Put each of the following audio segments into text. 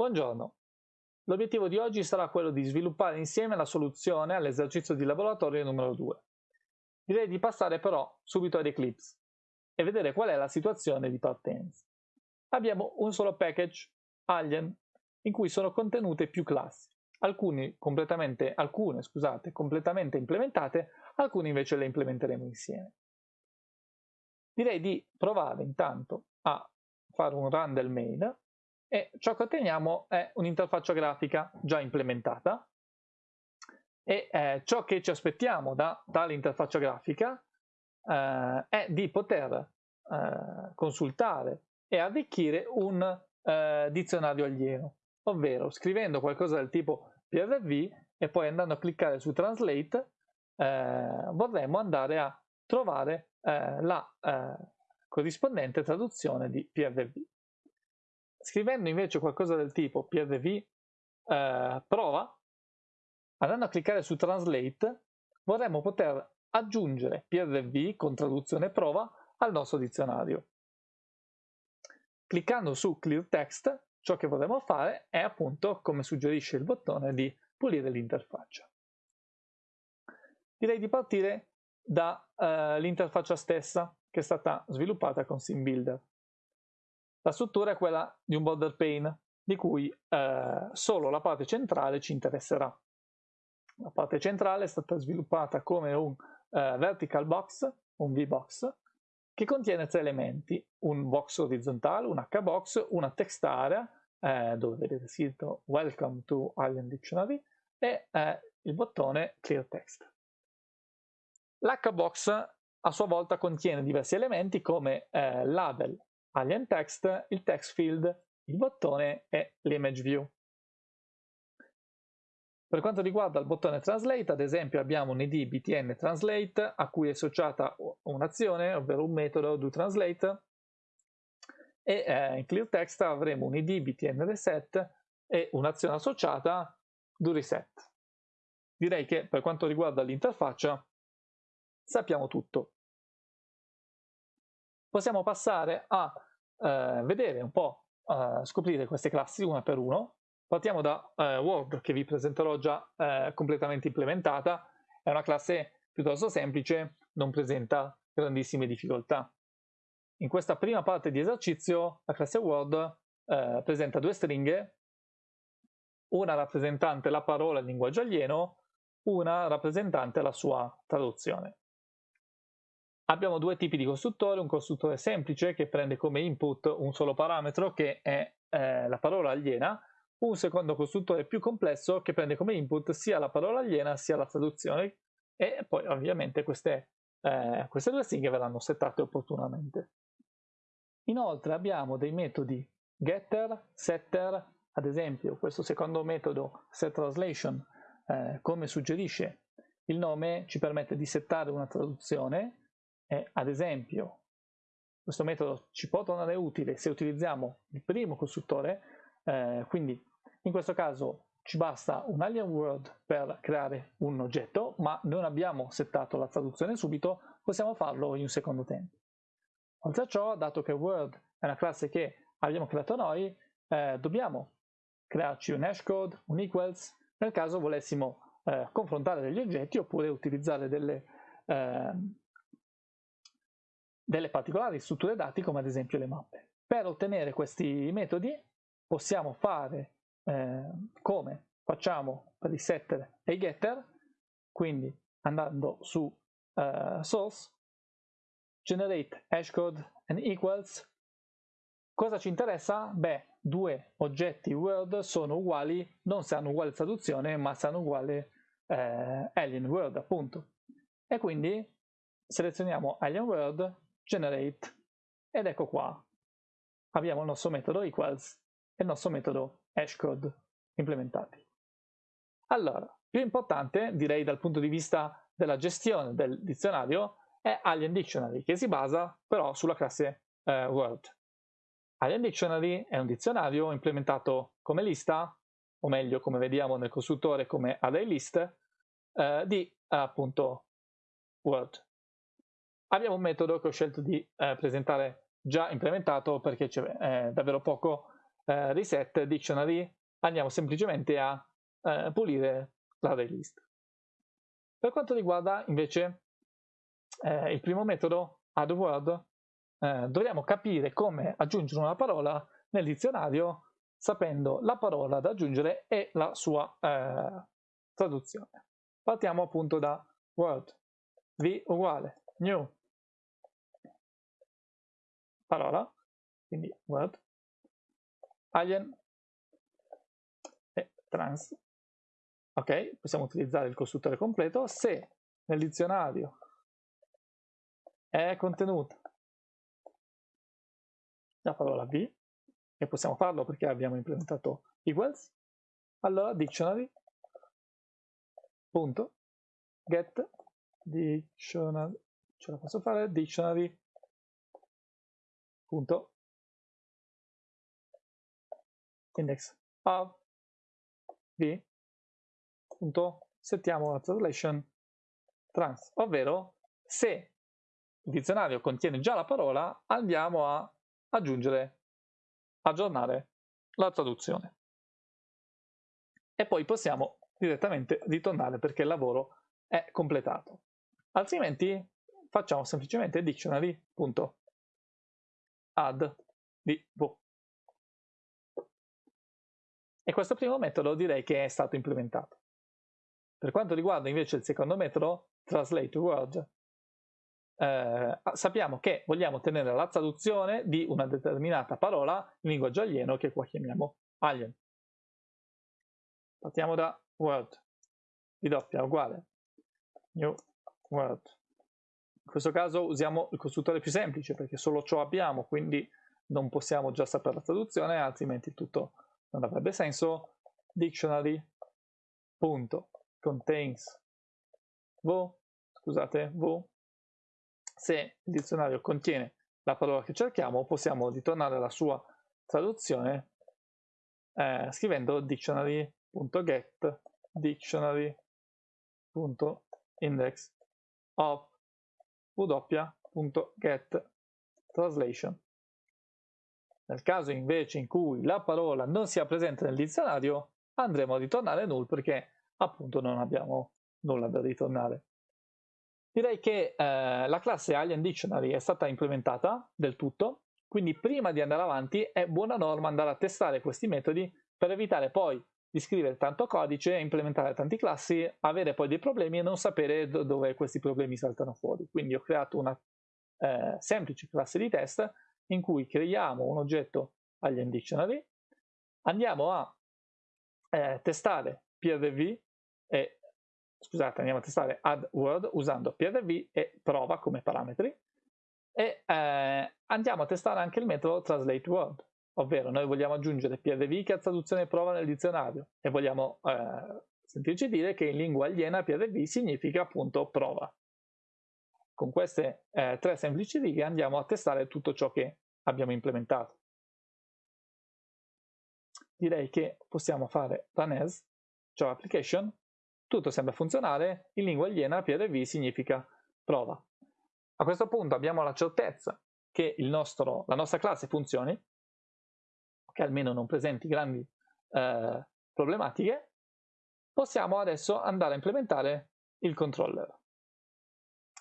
Buongiorno. L'obiettivo di oggi sarà quello di sviluppare insieme la soluzione all'esercizio di laboratorio numero 2. Direi di passare però subito ad Eclipse e vedere qual è la situazione di partenza. Abbiamo un solo package, Alien, in cui sono contenute più classi, completamente, alcune scusate, completamente implementate, alcune invece le implementeremo insieme. Direi di provare intanto a fare un run del main e ciò che otteniamo è un'interfaccia grafica già implementata e eh, ciò che ci aspettiamo da tale interfaccia grafica eh, è di poter eh, consultare e arricchire un eh, dizionario alieno, ovvero scrivendo qualcosa del tipo PRV e poi andando a cliccare su Translate eh, vorremmo andare a trovare eh, la corrispondente traduzione di PRV. Scrivendo invece qualcosa del tipo PRV prova Andando a cliccare su Translate, vorremmo poter aggiungere PRV con traduzione prova al nostro dizionario. Cliccando su Clear Text, ciò che vorremmo fare è appunto, come suggerisce il bottone, di pulire l'interfaccia. Direi di partire dall'interfaccia uh, stessa che è stata sviluppata con SimBuilder. La struttura è quella di un border pane, di cui uh, solo la parte centrale ci interesserà. La parte centrale è stata sviluppata come un uh, vertical box, un VBox, che contiene tre elementi, un box orizzontale, un HBox, una text area, eh, dove vedete scritto Welcome to Alien Dictionary, e eh, il bottone Clear Text. L'HBox a sua volta contiene diversi elementi come eh, label, alien text, il text field, il bottone e l'image view. Per quanto riguarda il bottone Translate, ad esempio abbiamo un id btn translate a cui è associata un'azione, ovvero un metodo doTranslate, e eh, in clear text avremo un id btn reset e un'azione associata doReset. Direi che per quanto riguarda l'interfaccia sappiamo tutto. Possiamo passare a eh, vedere un po', eh, scoprire queste classi una per uno Partiamo da eh, Word che vi presenterò già eh, completamente implementata, è una classe piuttosto semplice, non presenta grandissime difficoltà. In questa prima parte di esercizio la classe Word eh, presenta due stringhe, una rappresentante la parola in linguaggio alieno, una rappresentante la sua traduzione. Abbiamo due tipi di costruttore, un costruttore semplice che prende come input un solo parametro che è eh, la parola aliena un secondo costruttore più complesso che prende come input sia la parola aliena sia la traduzione e poi ovviamente queste, eh, queste due stringhe verranno settate opportunamente. Inoltre abbiamo dei metodi getter, setter, ad esempio questo secondo metodo setTranslation eh, come suggerisce il nome ci permette di settare una traduzione e ad esempio questo metodo ci può tornare utile se utilizziamo il primo costruttore eh, quindi in questo caso ci basta un alien word per creare un oggetto, ma non abbiamo settato la traduzione subito, possiamo farlo in un secondo tempo. Oltre a ciò, dato che word è una classe che abbiamo creato noi, eh, dobbiamo crearci un hashcode, un equals, nel caso volessimo eh, confrontare degli oggetti oppure utilizzare delle, eh, delle particolari strutture dati come ad esempio le mappe. Per ottenere questi metodi possiamo fare eh, come facciamo per i setter e i getter, quindi andando su eh, source, generate hashcode and equals, cosa ci interessa? Beh, due oggetti word sono uguali, non se hanno uguale traduzione, ma se hanno uguale eh, alien word appunto. E quindi selezioniamo alien word, generate, ed ecco qua. Abbiamo il nostro metodo equals e il nostro metodo hashcode implementati. Allora, più importante, direi dal punto di vista della gestione del dizionario, è Alien Dictionary, che si basa però sulla classe eh, Word. Alien Dictionary è un dizionario implementato come lista, o meglio, come vediamo nel costruttore come array list, eh, di appunto Word. Abbiamo un metodo che ho scelto di eh, presentare già implementato perché c'è eh, davvero poco eh, reset dictionary andiamo semplicemente a eh, pulire l'array list. Per quanto riguarda invece eh, il primo metodo, add word, eh, dobbiamo capire come aggiungere una parola nel dizionario sapendo la parola da aggiungere e la sua traduzione. Partiamo appunto da word, v uguale new parola, quindi word, alien e trans. Ok, possiamo utilizzare il costruttore completo se nel dizionario è contenuta la parola v, e possiamo farlo perché abbiamo implementato equals, allora dictionary punto get dictionary ce la posso fare dictionary punto. Index. Of v punto. Settiamo la translation. Trans. Ovvero se il dizionario contiene già la parola andiamo a aggiungere aggiornare la traduzione. E poi possiamo direttamente ritornare perché il lavoro è completato. Altrimenti facciamo semplicemente dictionary.add di v. E questo primo metodo direi che è stato implementato. Per quanto riguarda invece il secondo metodo, translate word, eh, sappiamo che vogliamo ottenere la traduzione di una determinata parola in linguaggio alieno che qua chiamiamo alien. Partiamo da word, di doppia uguale new word. In questo caso usiamo il costruttore più semplice perché solo ciò abbiamo, quindi non possiamo già sapere la traduzione, altrimenti tutto non avrebbe senso. Dictionary. Punto. Contains. V, scusate, v se il dizionario contiene la parola che cerchiamo, possiamo ritornare alla sua traduzione eh, scrivendo dictionary.get dictionary.index of w.get. Nel caso invece in cui la parola non sia presente nel dizionario, andremo a ritornare null perché appunto non abbiamo nulla da ritornare. Direi che eh, la classe Alien Dictionary è stata implementata del tutto, quindi prima di andare avanti è buona norma andare a testare questi metodi per evitare poi di scrivere tanto codice, implementare tanti classi, avere poi dei problemi e non sapere do dove questi problemi saltano fuori. Quindi ho creato una eh, semplice classe di test in cui creiamo un oggetto Alien Dictionary, andiamo a eh, testare PRV e scusate, andiamo a testare add usando PRV e prova come parametri e eh, andiamo a testare anche il metodo translate word, ovvero noi vogliamo aggiungere PRV che ha traduzione prova nel dizionario e vogliamo eh, sentirci dire che in lingua aliena PRV significa appunto prova. Con queste eh, tre semplici righe andiamo a testare tutto ciò che abbiamo implementato. Direi che possiamo fare run as, cioè application, tutto sembra funzionare, in lingua aliena PRV significa prova. A questo punto abbiamo la certezza che nostro, la nostra classe funzioni, che almeno non presenti grandi eh, problematiche, possiamo adesso andare a implementare il controller.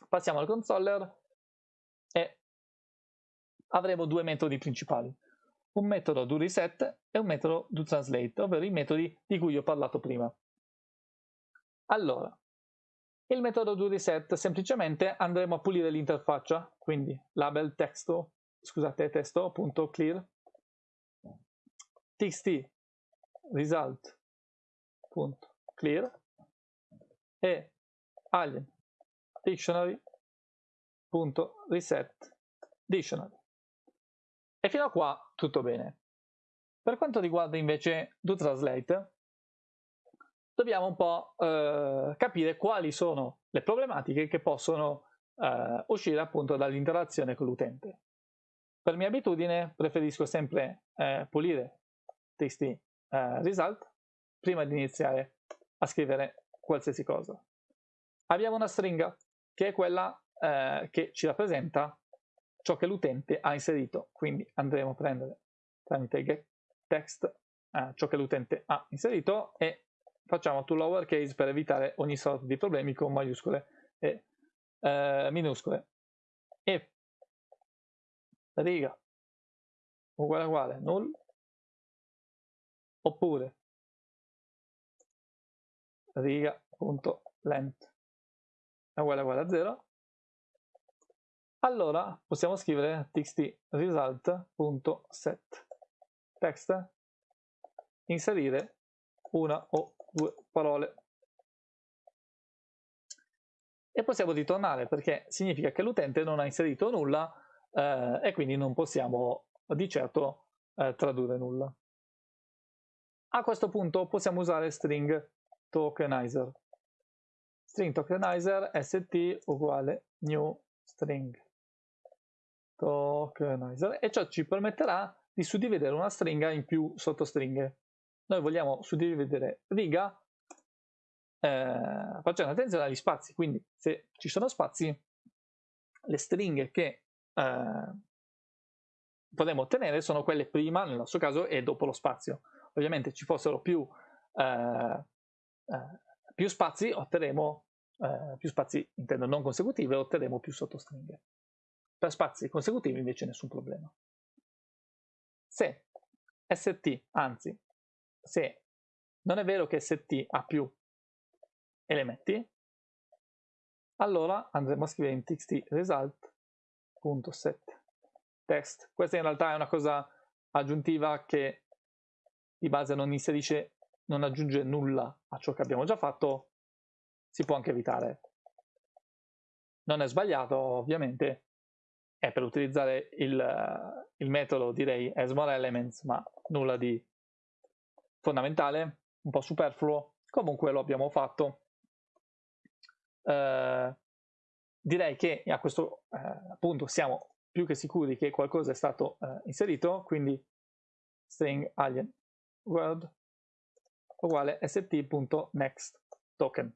Passiamo al controller e avremo due metodi principali, un metodo do reset e un metodo do translate, ovvero i metodi di cui ho parlato prima. Allora, il metodo do reset semplicemente andremo a pulire l'interfaccia, quindi label testo, scusate, testo.clear txt result.clear e. Alien. Dictionary.reset dictionary. E fino a qua tutto bene. Per quanto riguarda invece do translate, dobbiamo un po' eh, capire quali sono le problematiche che possono eh, uscire appunto dall'interazione con l'utente. Per mia abitudine preferisco sempre eh, pulire txt eh, result prima di iniziare a scrivere qualsiasi cosa. Abbiamo una stringa che è quella eh, che ci rappresenta ciò che l'utente ha inserito, quindi andremo a prendere tramite get, text, eh, ciò che l'utente ha inserito, e facciamo to lowercase per evitare ogni sorta di problemi con maiuscole e eh, minuscole. E riga uguale uguale null oppure riga.length è uguale uguale a 0 allora possiamo scrivere txt result.set text inserire una o due parole e possiamo ritornare perché significa che l'utente non ha inserito nulla eh, e quindi non possiamo di certo eh, tradurre nulla. A questo punto possiamo usare string tokenizer. String tokenizer st uguale new string tokenizer e ciò ci permetterà di suddividere una stringa in più sottostringhe. Noi vogliamo suddividere riga eh, facendo attenzione agli spazi, quindi se ci sono spazi, le stringhe che eh, potremmo ottenere sono quelle prima, nel nostro caso, e dopo lo spazio. Ovviamente ci fossero più, eh, eh più spazi, otterremo eh, più spazi, intendo non consecutivi, otterremo più sottostringhe. Per spazi consecutivi invece nessun problema. Se st, anzi, se non è vero che st ha più elementi, allora andremo a scrivere in txt result.set text. Questa in realtà è una cosa aggiuntiva che di base non inserisce, non aggiunge nulla a ciò che abbiamo già fatto, si può anche evitare. Non è sbagliato, ovviamente, è per utilizzare il, il metodo direi as more elements, ma nulla di fondamentale, un po' superfluo, comunque lo abbiamo fatto. Eh, direi che a questo eh, punto siamo più che sicuri che qualcosa è stato eh, inserito, quindi string alien world uguale st.next token.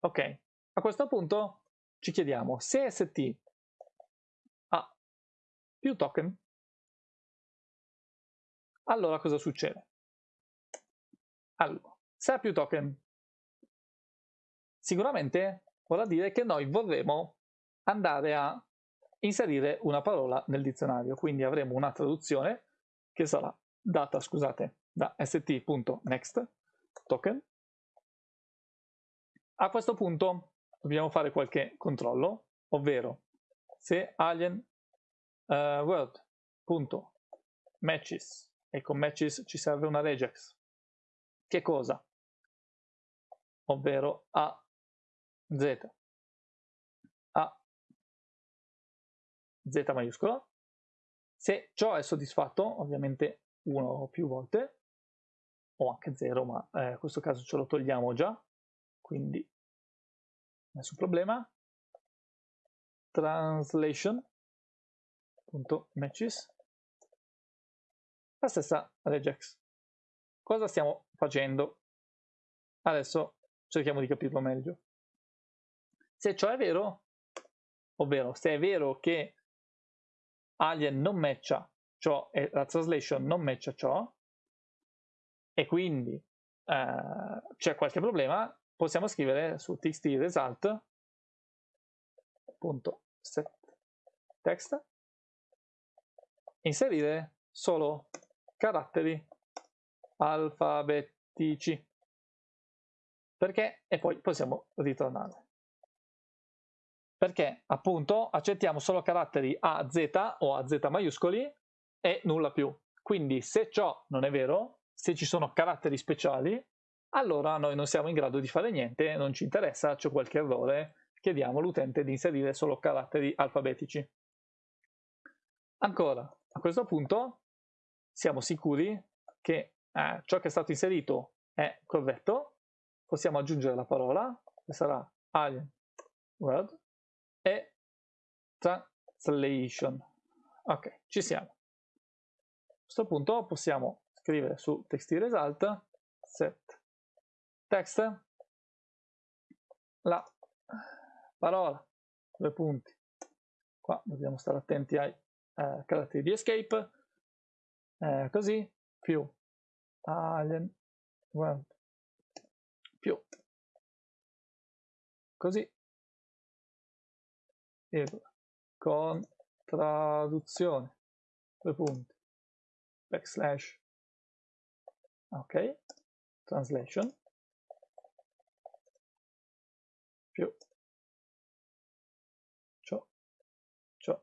Ok, a questo punto ci chiediamo se st ha più token, allora cosa succede? Allora, se ha più token, sicuramente vorrà dire che noi vorremmo andare a inserire una parola nel dizionario, quindi avremo una traduzione che sarà data, scusate, da st.next token. A questo punto dobbiamo fare qualche controllo, ovvero se alien uh, word.matches e con matches ci serve una regex, che cosa? Ovvero a z a z maiuscolo. Se ciò è soddisfatto, ovviamente uno o più volte, o anche 0, ma eh, in questo caso ce lo togliamo già, quindi nessun problema. Translation.matches la stessa regex. Cosa stiamo facendo? Adesso cerchiamo di capirlo meglio. Se ciò è vero, ovvero se è vero che alien non matcha ciò e la translation non matcha ciò, e quindi eh, c'è qualche problema, possiamo scrivere su txt result set text inserire solo caratteri alfabetici. Perché? E poi possiamo ritornare. Perché appunto accettiamo solo caratteri A, Z o A, Z maiuscoli e nulla più. Quindi se ciò non è vero, se ci sono caratteri speciali, allora noi non siamo in grado di fare niente, non ci interessa, c'è qualche errore, chiediamo all'utente di inserire solo caratteri alfabetici. Ancora, a questo punto siamo sicuri che eh, ciò che è stato inserito è corretto, possiamo aggiungere la parola, che sarà alien word, e translation. Ok, ci siamo. Questo punto possiamo scrivere su txt set text la parola, due punti. Qua dobbiamo stare attenti ai eh, caratteri di escape. eh, così più alien world più così con traduzione due punti backslash. Ok translation. Più. Ciò. Ciò.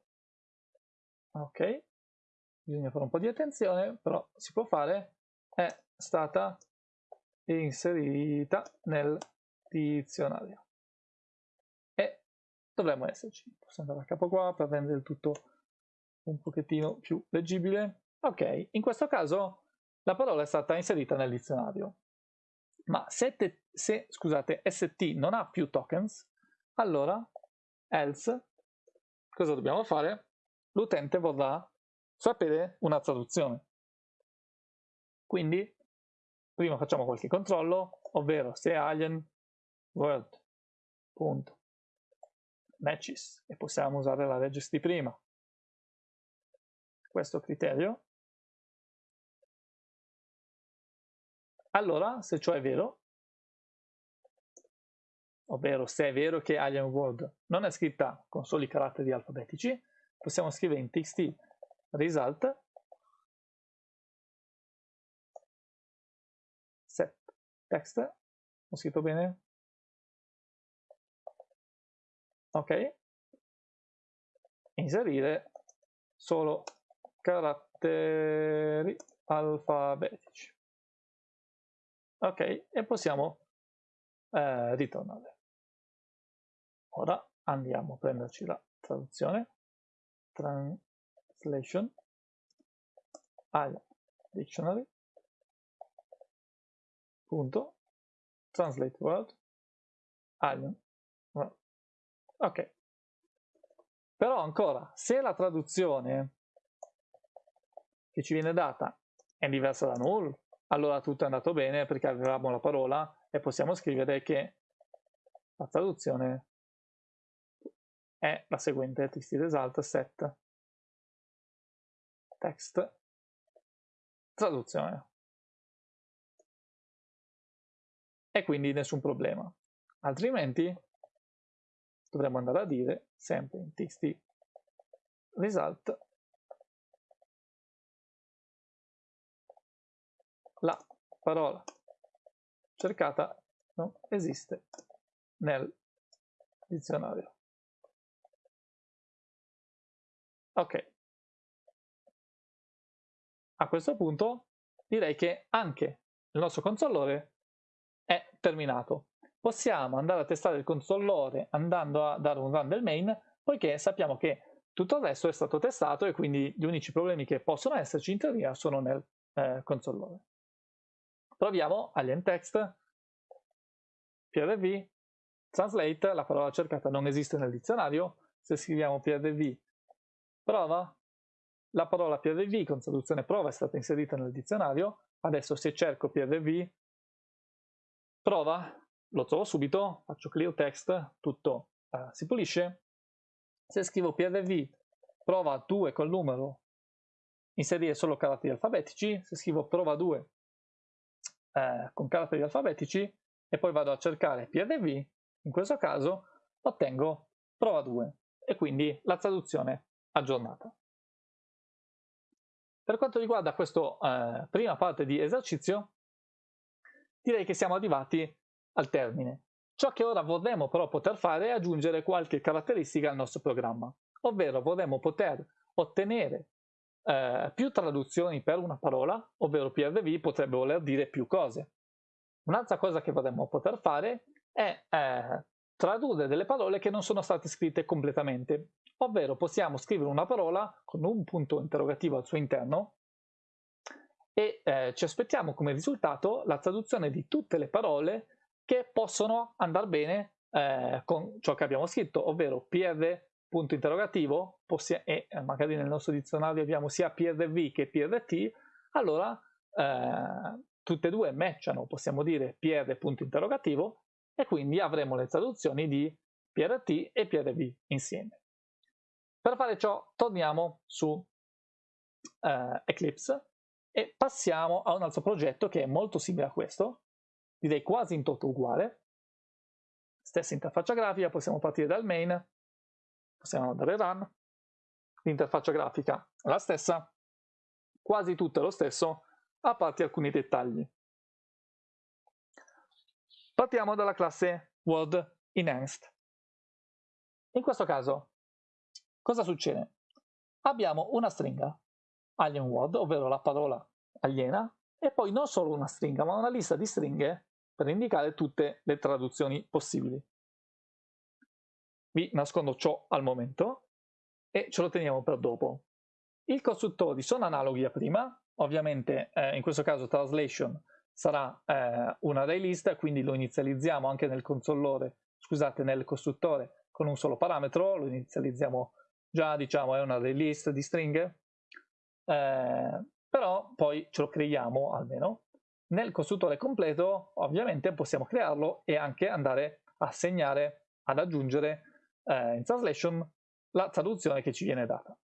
Ok bisogna fare un po' di attenzione però si può fare. È stata inserita nel dizionario. E dovremmo esserci. Posso andare a capo qua per rendere il tutto un pochettino più leggibile ok in questo caso la parola è stata inserita nel dizionario. Ma se, te, se scusate, st non ha più tokens allora else cosa dobbiamo fare? l'utente vorrà sapere una traduzione. Quindi prima facciamo qualche controllo ovvero se alien word.matches e possiamo usare la regist di prima. Questo criterio allora se ciò è vero ovvero se è vero che alien word non è scritta con soli caratteri alfabetici possiamo scrivere in txt result set text. Ho scritto bene? Ok. Inserire solo caratteri alfabetici ok e possiamo eh, ritornare. Ora andiamo a prenderci la traduzione. Translation. Al dictionary. Punto. Translate word. Alien ok. Però ancora se la traduzione che ci viene data è diversa da null allora tutto è andato bene perché avevamo la parola e possiamo scrivere che la traduzione è la seguente txt result set. Text. Traduzione. E quindi nessun problema. Altrimenti dovremmo andare a dire sempre in txt result parola cercata non esiste nel dizionario. Ok. A questo punto direi che anche il nostro consolore è terminato. Possiamo andare a testare il controllore andando a dare un run del main, poiché sappiamo che tutto il resto è stato testato e quindi gli unici problemi che possono esserci in teoria sono nel eh, controllore. Proviamo alien text, prv, translate, la parola cercata non esiste nel dizionario, se scriviamo prv prova, la parola prv con traduzione prova è stata inserita nel dizionario, adesso se cerco prv prova, lo trovo subito, faccio clear text, tutto uh, si pulisce. Se scrivo prv prova 2 col numero, inserire solo caratteri alfabetici, se scrivo prova 2 eh, con caratteri alfabetici e poi vado a cercare prv, in questo caso ottengo prova 2 e quindi la traduzione aggiornata. Per quanto riguarda questa eh, prima parte di esercizio, direi che siamo arrivati al termine. Ciò che ora vorremmo però poter fare è aggiungere qualche caratteristica al nostro programma, ovvero vorremmo poter ottenere eh, più traduzioni per una parola, ovvero PRV potrebbe voler dire più cose. Un'altra cosa che vorremmo poter fare è eh, tradurre delle parole che non sono state scritte completamente, ovvero possiamo scrivere una parola con un punto interrogativo al suo interno e eh, ci aspettiamo come risultato la traduzione di tutte le parole che possono andare bene eh, con ciò che abbiamo scritto, ovvero PR punto interrogativo e eh, magari nel nostro dizionario abbiamo sia PRV che PRT, allora eh, tutte e due matchano, possiamo dire PR punto interrogativo e quindi avremo le traduzioni di PRT e PRV insieme. Per fare ciò torniamo su eh, Eclipse e passiamo a un altro progetto che è molto simile a questo, direi quasi in toto uguale, stessa interfaccia grafica, possiamo partire dal main, possiamo andare run, l'interfaccia grafica è la stessa, quasi tutto è lo stesso, a parte alcuni dettagli. Partiamo dalla classe Word Enhanced. In questo caso, cosa succede? Abbiamo una stringa, alien word, ovvero la parola aliena, e poi non solo una stringa, ma una lista di stringhe per indicare tutte le traduzioni possibili. Vi nascondo ciò al momento e ce lo teniamo per dopo. I costruttori sono analoghi a prima, ovviamente eh, in questo caso translation sarà eh, un array list, quindi lo inizializziamo anche nel consollore, scusate, nel costruttore con un solo parametro, lo inizializziamo già, diciamo, è un array list di stringhe, eh, però poi ce lo creiamo almeno nel costruttore completo ovviamente possiamo crearlo e anche andare a segnare, ad aggiungere eh, in translation la traduzione che ci viene data.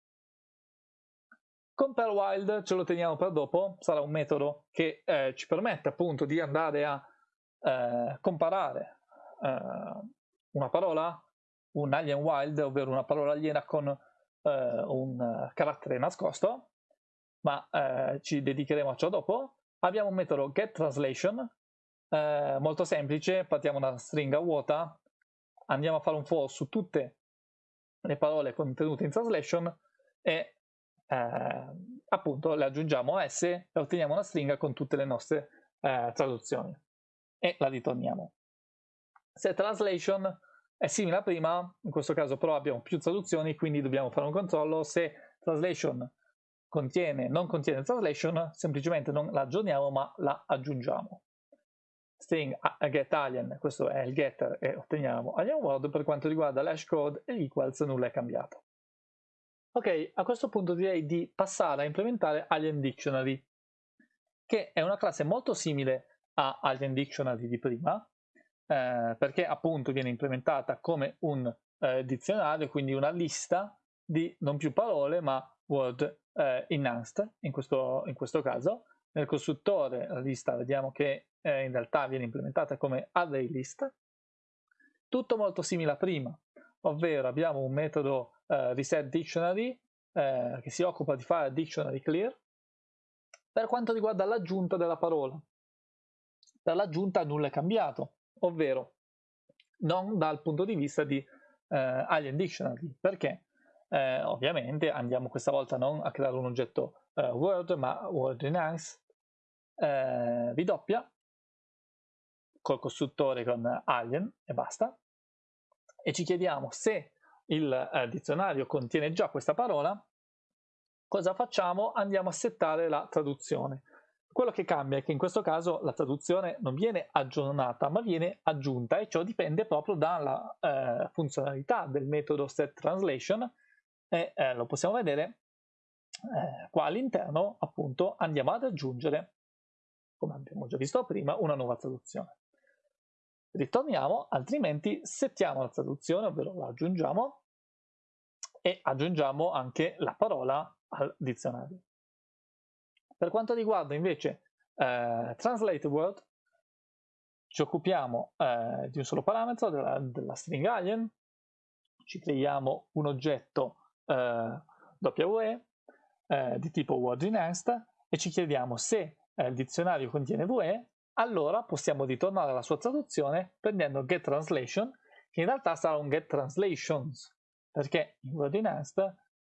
Compare wild ce lo teniamo per dopo, sarà un metodo che eh, ci permette appunto di andare a eh, comparare eh, una parola, un alien wild, ovvero una parola aliena con eh, un carattere nascosto, ma eh, ci dedicheremo a ciò dopo abbiamo un metodo getTranslation, eh, molto semplice, partiamo da una stringa vuota, andiamo a fare un for su tutte le parole contenute in translation e eh, appunto le aggiungiamo a S e otteniamo una stringa con tutte le nostre eh, traduzioni e la ritorniamo. Se translation è simile a prima, in questo caso però abbiamo più traduzioni, quindi dobbiamo fare un controllo se translation contiene, non contiene translation, semplicemente non la aggiorniamo ma la aggiungiamo. String get alien, questo è il getter e otteniamo alien word, per quanto riguarda l'hash code e l'equals nulla è cambiato. Ok, a questo punto direi di passare a implementare alien dictionary, che è una classe molto simile a alien dictionary di prima, eh, perché appunto viene implementata come un eh, dizionario, quindi una lista di non più parole ma word eh, enhanced in questo, in questo caso. Nel costruttore la lista vediamo che eh, in realtà viene implementata come array list. Tutto molto simile a prima, ovvero abbiamo un metodo eh, reset dictionary eh, che si occupa di fare dictionary clear per quanto riguarda l'aggiunta della parola. Per l'aggiunta nulla è cambiato, ovvero non dal punto di vista di eh, Alien Dictionary. Perché? Eh, ovviamente andiamo questa volta non a creare un oggetto eh, Word, ma Word Enhance, eh, vi doppia, col costruttore con alien e basta, e ci chiediamo se il eh, dizionario contiene già questa parola, cosa facciamo? Andiamo a settare la traduzione. Quello che cambia è che in questo caso la traduzione non viene aggiornata ma viene aggiunta e ciò dipende proprio dalla eh, funzionalità del metodo setTranslation e eh, lo possiamo vedere eh, qua all'interno appunto andiamo ad aggiungere come abbiamo già visto prima una nuova traduzione ritorniamo altrimenti settiamo la traduzione ovvero la aggiungiamo e aggiungiamo anche la parola al dizionario. Per quanto riguarda invece eh, translate word ci occupiamo eh, di un solo parametro della, della string alien. Ci creiamo un oggetto eh, WE eh, di tipo word enhanced e ci chiediamo se eh, il dizionario contiene VE, allora possiamo ritornare alla sua traduzione prendendo get translation, che in realtà sarà un get translations, perché in word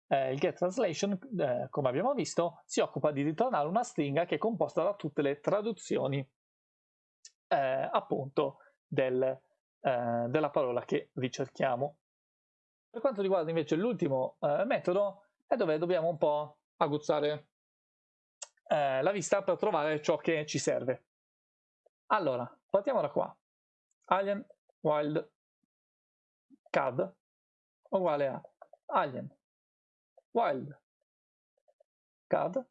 eh, il get translation, eh, come abbiamo visto, si occupa di ritornare una stringa che è composta da tutte le traduzioni eh, appunto del, eh, della parola che ricerchiamo. Per quanto riguarda invece l'ultimo eh, metodo, è dove dobbiamo un po' aguzzare eh, la vista per trovare ciò che ci serve. Allora, partiamo da qua. Alien wild cad uguale a alien wild cad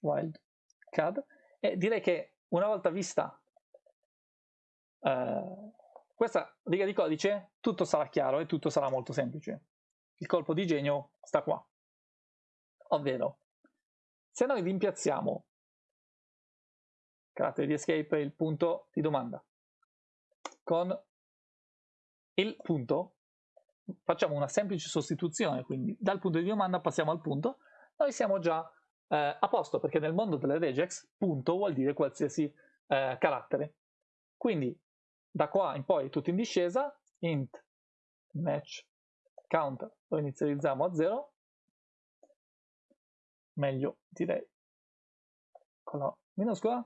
wild cad e direi che una volta vista eh, questa riga di codice tutto sarà chiaro e tutto sarà molto semplice. Il colpo di genio sta qua. Ovvero, Se noi rimpiazziamo carattere di escape il punto di domanda. Con il punto, facciamo una semplice sostituzione, quindi dal punto di domanda passiamo al punto, noi siamo già eh, a posto perché nel mondo delle regex punto vuol dire qualsiasi eh, carattere. Quindi da qua in poi tutto in discesa, int match counter lo inizializziamo a 0, meglio direi con la minuscola,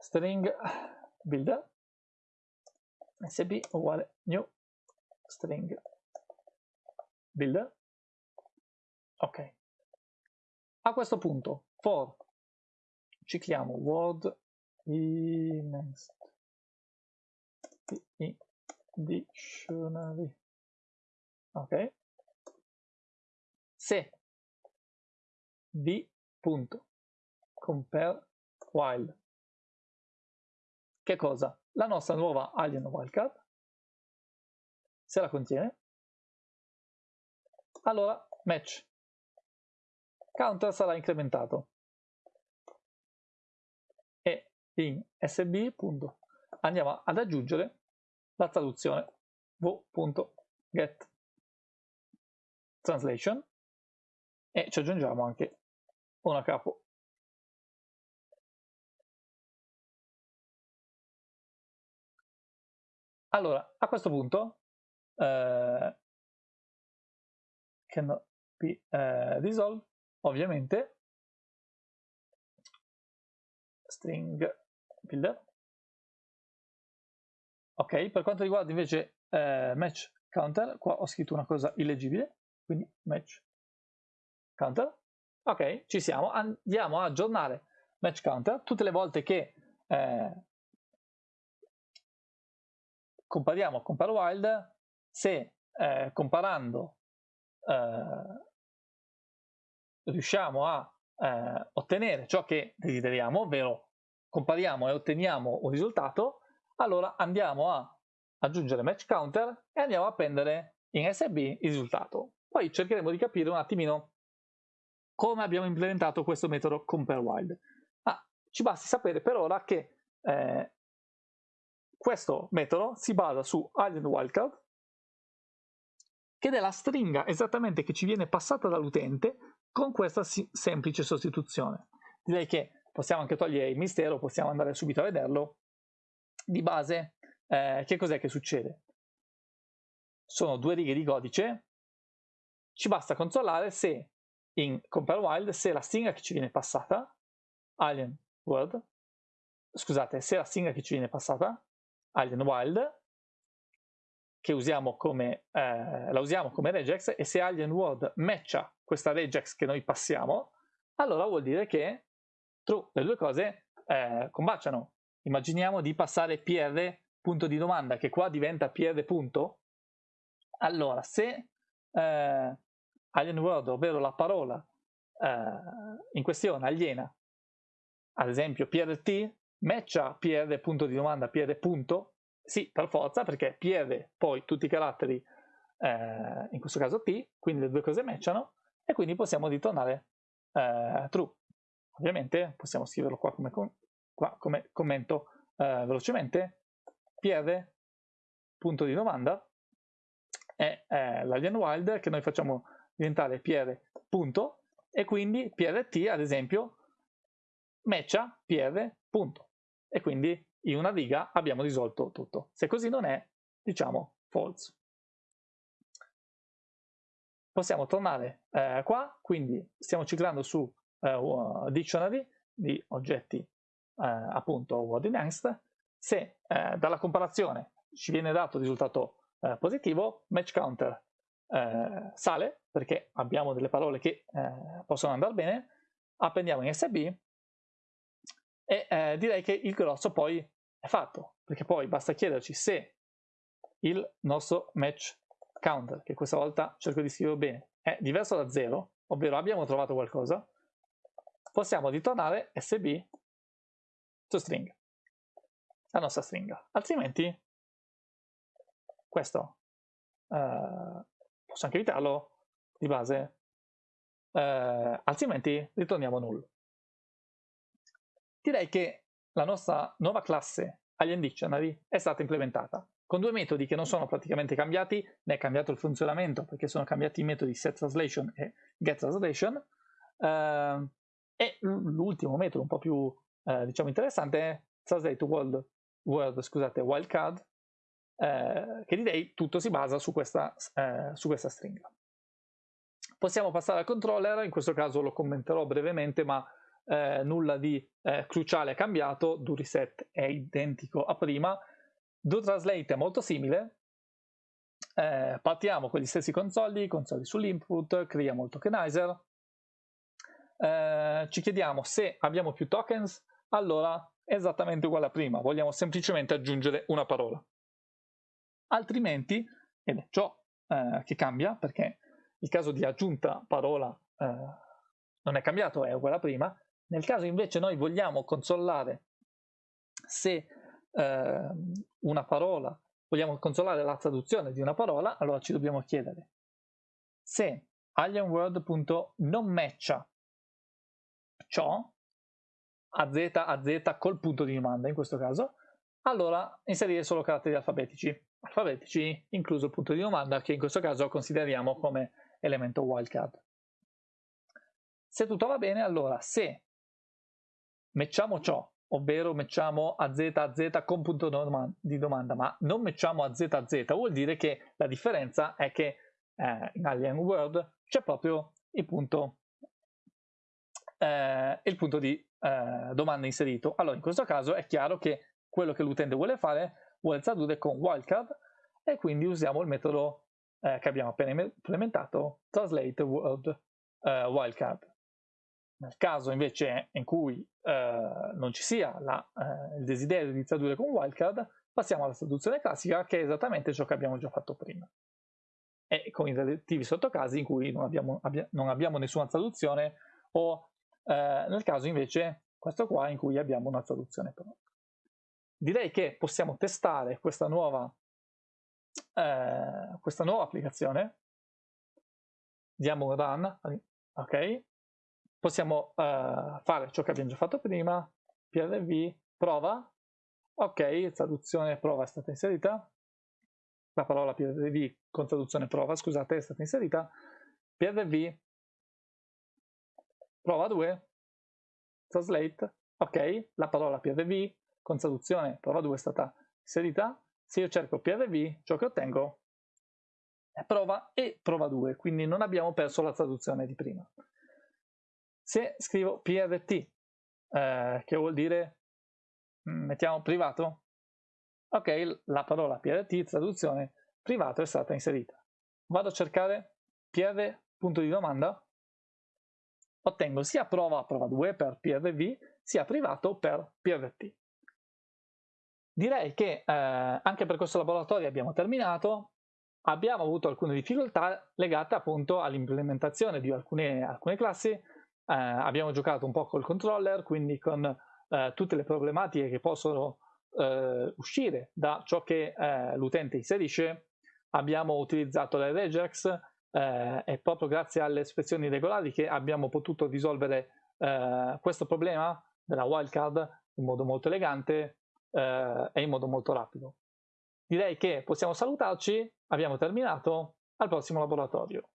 string builder. Sb uguale new string builder. Ok. A questo punto for cicliamo word next dictionary. Ok. Se v punto compare while che cosa? La nostra nuova alien wildcard. Se la contiene. Allora match. Counter sarà incrementato. E in sb andiamo ad aggiungere la traduzione. V.get translation. E ci aggiungiamo anche una capo allora a questo punto eh, cannot be eh, resolved ovviamente string builder ok per quanto riguarda invece eh, match counter qua ho scritto una cosa illeggibile quindi match counter. Ok ci siamo andiamo a aggiornare match counter. Tutte le volte che eh, compariamo compare wild se eh, comparando eh, riusciamo a eh, ottenere ciò che desideriamo, ovvero compariamo e otteniamo un risultato, allora andiamo a aggiungere match counter e andiamo a prendere in SB il risultato. Poi cercheremo di capire un attimino come abbiamo implementato questo metodo compareWild. Ah, ci basti sapere per ora che eh, questo metodo si basa su alien wildcard ed è la stringa esattamente che ci viene passata dall'utente con questa semplice sostituzione. Direi che possiamo anche togliere il mistero, possiamo andare subito a vederlo. Di base, eh, che cos'è che succede? Sono due righe di codice, ci basta controllare se in compare wild se la stringa che ci viene passata, alien word, scusate, se la stringa che ci viene passata, alien wild, che usiamo come, eh, la usiamo come regex e se alien word matcha questa regex che noi passiamo, allora vuol dire che true, le due cose eh, combaciano. Immaginiamo di passare pr punto di domanda che qua diventa pr punto. Allora, se eh, alien word, ovvero la parola eh, in questione aliena, ad esempio prt, matcha pr punto di domanda pr punto, sì, per forza, perché PR poi tutti i caratteri, eh, in questo caso T, quindi le due cose matchano, e quindi possiamo ritornare eh, true. Ovviamente possiamo scriverlo qua come, com qua come commento eh, velocemente, PR, punto di domanda, è eh, l'alien wild che noi facciamo diventare PR punto, e quindi PRT ad esempio matcha PR punto, e quindi in una riga abbiamo risolto tutto. Se così non è, diciamo false. Possiamo tornare eh, qua, quindi stiamo ciclando su eh, dictionary di oggetti eh, appunto word next. Se eh, dalla comparazione ci viene dato il risultato eh, positivo, match counter eh, sale perché abbiamo delle parole che possono andare bene, appendiamo in SB e eh, direi che il grosso poi è fatto, perché poi basta chiederci se il nostro match counter, che questa volta cerco di scriverlo bene, è diverso da 0, ovvero abbiamo trovato qualcosa, possiamo ritornare sb to string, la nostra stringa. Altrimenti questo eh, posso anche evitarlo di base eh, altrimenti ritorniamo null. Direi che la nostra nuova classe Alien Dictionary è stata implementata con due metodi che non sono praticamente cambiati, ne è cambiato il funzionamento perché sono cambiati i metodi setTranslation e getTranslation, eh, e l'ultimo metodo un po' più eh, diciamo interessante è translate word scusate, wildcard, eh, che direi tutto si basa su questa, eh, su questa stringa. Possiamo passare al controller, in questo caso lo commenterò brevemente, ma eh, nulla di eh, cruciale è cambiato, do reset è identico a prima, do translate è molto simile, eh, partiamo con gli stessi consoli, consoli sull'input, creiamo il tokenizer, eh, ci chiediamo se abbiamo più tokens, allora è esattamente uguale a prima, vogliamo semplicemente aggiungere una parola. Altrimenti, ed è ciò eh, che cambia, perché il caso di aggiunta parola eh, non è cambiato, è uguale a prima, nel caso invece noi vogliamo consolare se eh, una parola, vogliamo consolare la traduzione di una parola, allora ci dobbiamo chiedere se alienword.non matcha ciò a z a z col punto di domanda in questo caso, allora inserire solo caratteri alfabetici, alfabetici incluso il punto di domanda che in questo caso consideriamo come elemento wildcard. Se tutto va bene, allora se matchiamo ciò, ovvero matchiamo a z a z con punto di domanda, ma non matchiamo a z a z, vuol dire che la differenza è che eh, in Alien World c'è proprio il punto eh, il punto di eh, domanda inserito. Allora, in questo caso è chiaro che quello che l'utente vuole fare vuole tradurre con wildcard e quindi usiamo il metodo eh, che abbiamo appena implementato, translate word eh, wildcard. Nel caso invece in cui eh, non ci sia la, eh, il desiderio di tradurre con wildcard, passiamo alla traduzione classica che è esattamente ciò che abbiamo già fatto prima. E con i relativi sottocasi in cui non abbiamo, abbia, non abbiamo nessuna traduzione o eh, nel caso invece questo qua in cui abbiamo una traduzione pronta. Direi che possiamo testare questa nuova, eh, questa nuova applicazione. Diamo un run, ok? Possiamo eh, fare ciò che abbiamo già fatto prima, prv, prova, ok, traduzione prova è stata inserita, la parola prv con traduzione prova, scusate, è stata inserita, prv prova 2, translate, ok, la parola PRV con traduzione prova 2 è stata inserita, se io cerco PRV ciò che ottengo è prova e prova 2, quindi non abbiamo perso la traduzione di prima. Se scrivo PRT, eh, che vuol dire, mm, mettiamo privato, ok, la parola PRT, traduzione, privato è stata inserita. Vado a cercare PR punto di domanda, ottengo sia prova prova 2 per PRV sia privato per PRT. Direi che eh, anche per questo laboratorio abbiamo terminato, abbiamo avuto alcune difficoltà legate appunto all'implementazione di alcune, alcune classi, eh, abbiamo giocato un po' col controller, quindi con eh, tutte le problematiche che possono eh, uscire da ciò che eh, l'utente inserisce, abbiamo utilizzato le regex, eh, è proprio grazie alle espressioni regolari che abbiamo potuto risolvere eh, questo problema della wildcard in modo molto elegante e in modo molto rapido. Direi che possiamo salutarci, abbiamo terminato, al prossimo laboratorio.